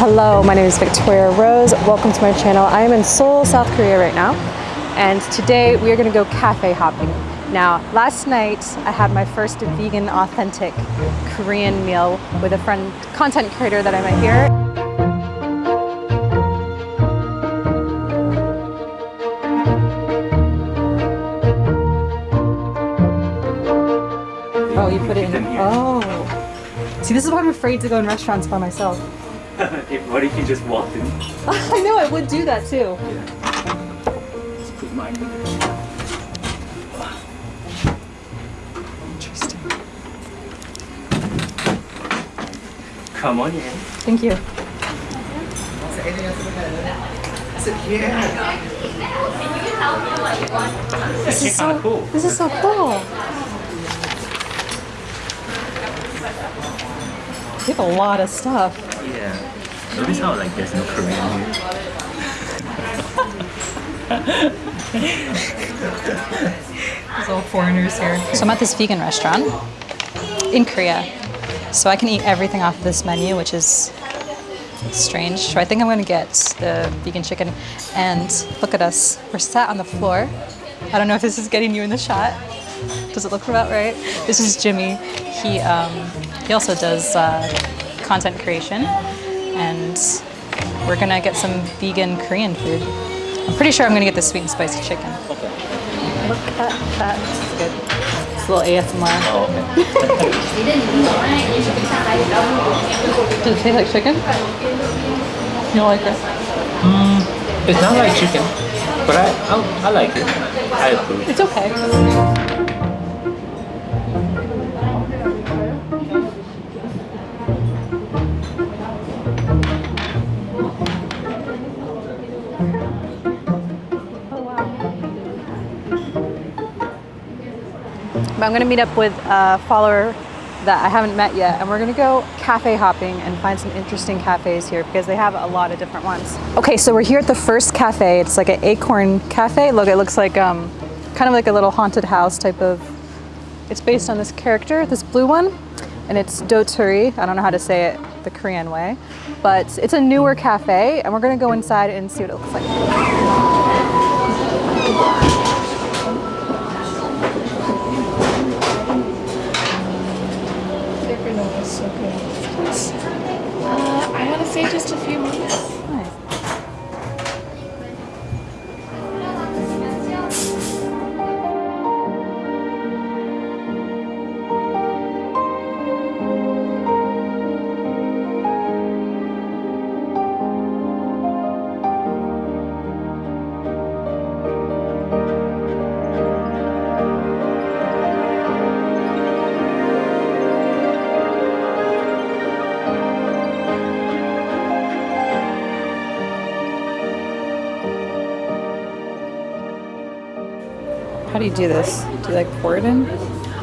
Hello, my name is Victoria Rose. Welcome to my channel. I am in Seoul, South Korea right now. And today we are gonna go cafe hopping. Now, last night I had my first vegan authentic Korean meal with a friend, content creator that I met here. Oh, you put it in. Oh. See, this is why I'm afraid to go in restaurants by myself. if, what if you just walked in? I know I would do that too. Let's put mine. Interesting. Come on in. Thank you. This is so- cool. This is so cool. You have a lot of stuff. Yeah. Notice how like there's no Korean here. There's all foreigners here. So I'm at this vegan restaurant in Korea. So I can eat everything off of this menu, which is strange. So I think I'm gonna get the vegan chicken. And look at us. We're sat on the floor. I don't know if this is getting you in the shot. Does it look about right? This is Jimmy. He um, he also does uh, content creation, and we're gonna get some vegan Korean food. I'm pretty sure I'm gonna get the sweet and spicy chicken. Okay. Look at that. It's good. It's a little ASMR. Oh, okay. Does it taste like chicken? You don't like it? Mm, it's not like chicken, but I I, I like it. I approve. It's okay. But I'm gonna meet up with a follower that I haven't met yet, and we're gonna go cafe hopping and find some interesting cafes here because they have a lot of different ones. Okay, so we're here at the first cafe. It's like an acorn cafe. Look, it looks like um, kind of like a little haunted house type of. It's based on this character, this blue one, and it's Doturi. I don't know how to say it the Korean way, but it's a newer cafe, and we're gonna go inside and see what it looks like. Uh, I want to say just a few minutes. You do this? Do you like pour it in?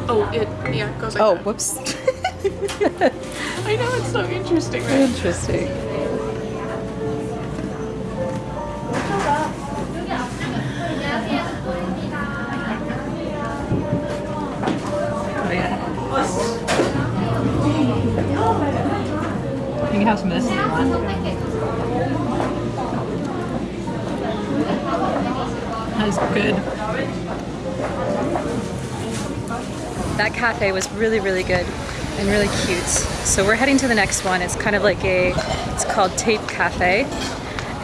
Oh, it yeah it goes like Oh, that. whoops. I know it's so interesting, right? Interesting. Oh yeah. You can have some of this if you want. That's good. That cafe was really, really good and really cute. So we're heading to the next one. It's kind of like a, it's called Tape Cafe.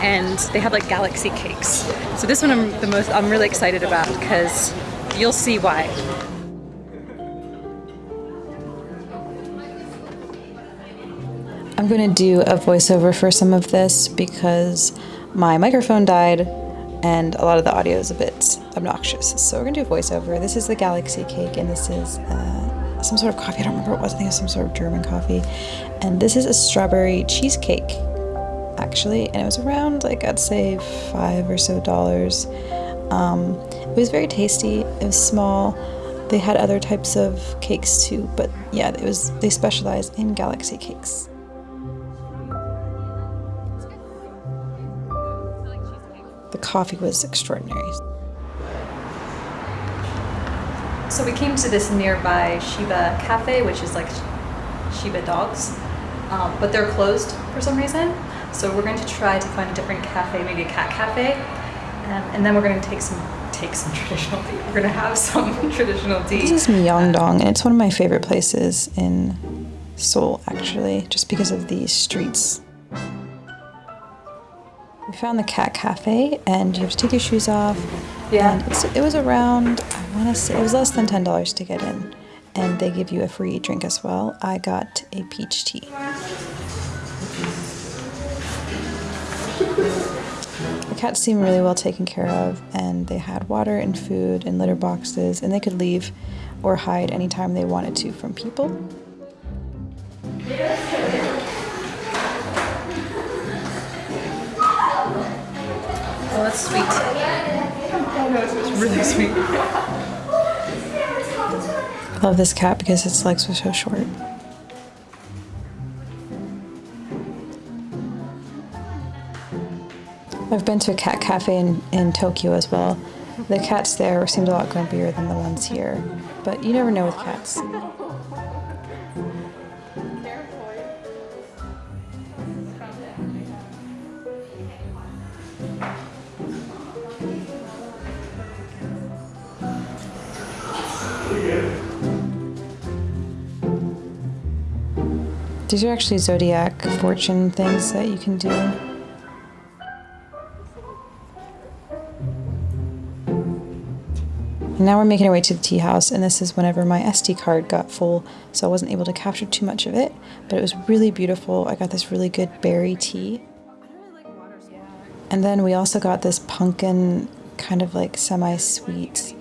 And they have like galaxy cakes. So this one I'm the most, I'm really excited about because you'll see why. I'm going to do a voiceover for some of this because my microphone died and a lot of the audio is a bit obnoxious. So we're to do a voiceover. This is the Galaxy Cake and this is uh, some sort of coffee. I don't remember what it was. I think it was some sort of German coffee. And this is a strawberry cheesecake actually. And it was around like I'd say five or so dollars. Um, it was very tasty. It was small. They had other types of cakes too, but yeah, it was they specialize in galaxy cakes. The coffee was extraordinary. So we came to this nearby Shiba Cafe, which is like Shiba dogs, um, but they're closed for some reason. So we're going to try to find a different cafe, maybe a cat cafe, um, and then we're going to take some take some traditional tea. We're going to have some traditional tea. This is Myeongdong, and it's one of my favorite places in Seoul, actually, just because of these streets. We found the cat cafe, and you have to take your shoes off. Yeah. And it's, it was around, I want to say, it was less than $10 to get in. And they give you a free drink as well. I got a peach tea. The cats seemed really well taken care of, and they had water and food and litter boxes, and they could leave or hide anytime they wanted to from people. Oh, that's sweet. It's really sweet. I love this cat because its legs were so short. I've been to a cat cafe in, in Tokyo as well. The cats there seemed a lot grumpier than the ones here, but you never know with cats. These are actually zodiac fortune things that you can do. And now we're making our way to the tea house, and this is whenever my SD card got full, so I wasn't able to capture too much of it, but it was really beautiful. I got this really good berry tea. And then we also got this pumpkin kind of like semi-sweet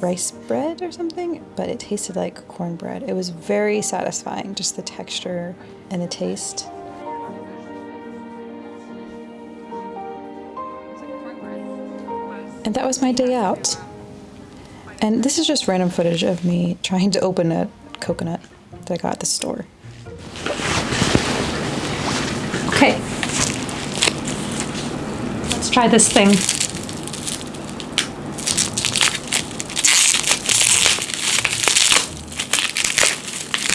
rice bread or something, but it tasted like cornbread. It was very satisfying, just the texture and the taste. And that was my day out. And this is just random footage of me trying to open a coconut that I got at the store. Okay. Let's try this thing.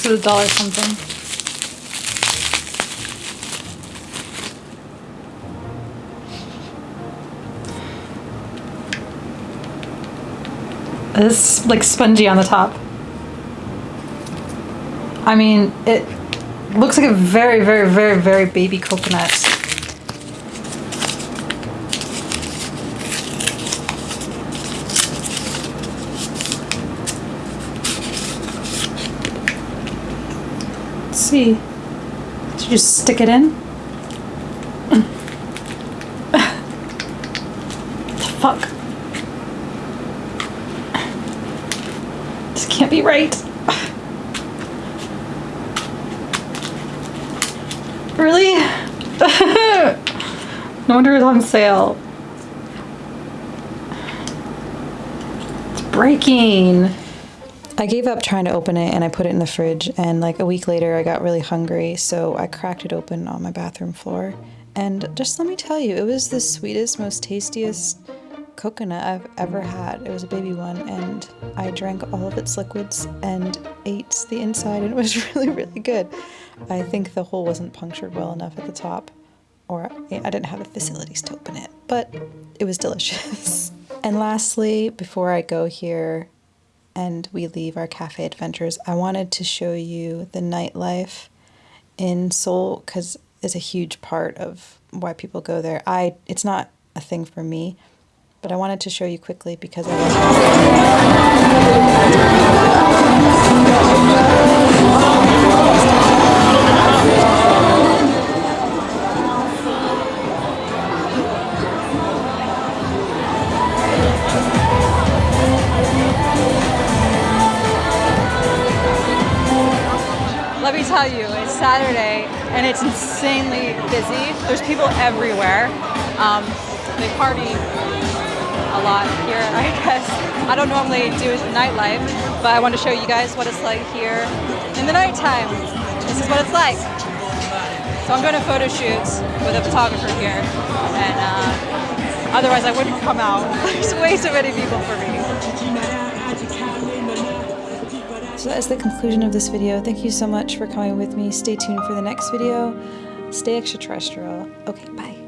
This is a dollar something. It's like spongy on the top. I mean, it looks like a very, very, very, very baby coconut. See. Did you just stick it in? the fuck? This can't be right. Really? no wonder it's on sale. It's breaking. I gave up trying to open it and I put it in the fridge. And like a week later, I got really hungry, so I cracked it open on my bathroom floor. And just let me tell you, it was the sweetest, most tastiest coconut I've ever had. It was a baby one, and I drank all of its liquids and ate the inside, and it was really, really good. I think the hole wasn't punctured well enough at the top, or I didn't have the facilities to open it, but it was delicious. and lastly, before I go here, and we leave our cafe adventures, I wanted to show you the nightlife in Seoul because it's a huge part of why people go there. I it's not a thing for me, but I wanted to show you quickly because I Let me tell you, it's Saturday and it's insanely busy. There's people everywhere. Um, they party a lot here, I guess. I don't normally do nightlife, but I want to show you guys what it's like here in the nighttime. This is what it's like. So I'm going to photo shoots with a photographer here, and uh, otherwise I wouldn't come out. There's way too many people for me. So that is the conclusion of this video. Thank you so much for coming with me. Stay tuned for the next video. Stay extraterrestrial. Okay, bye.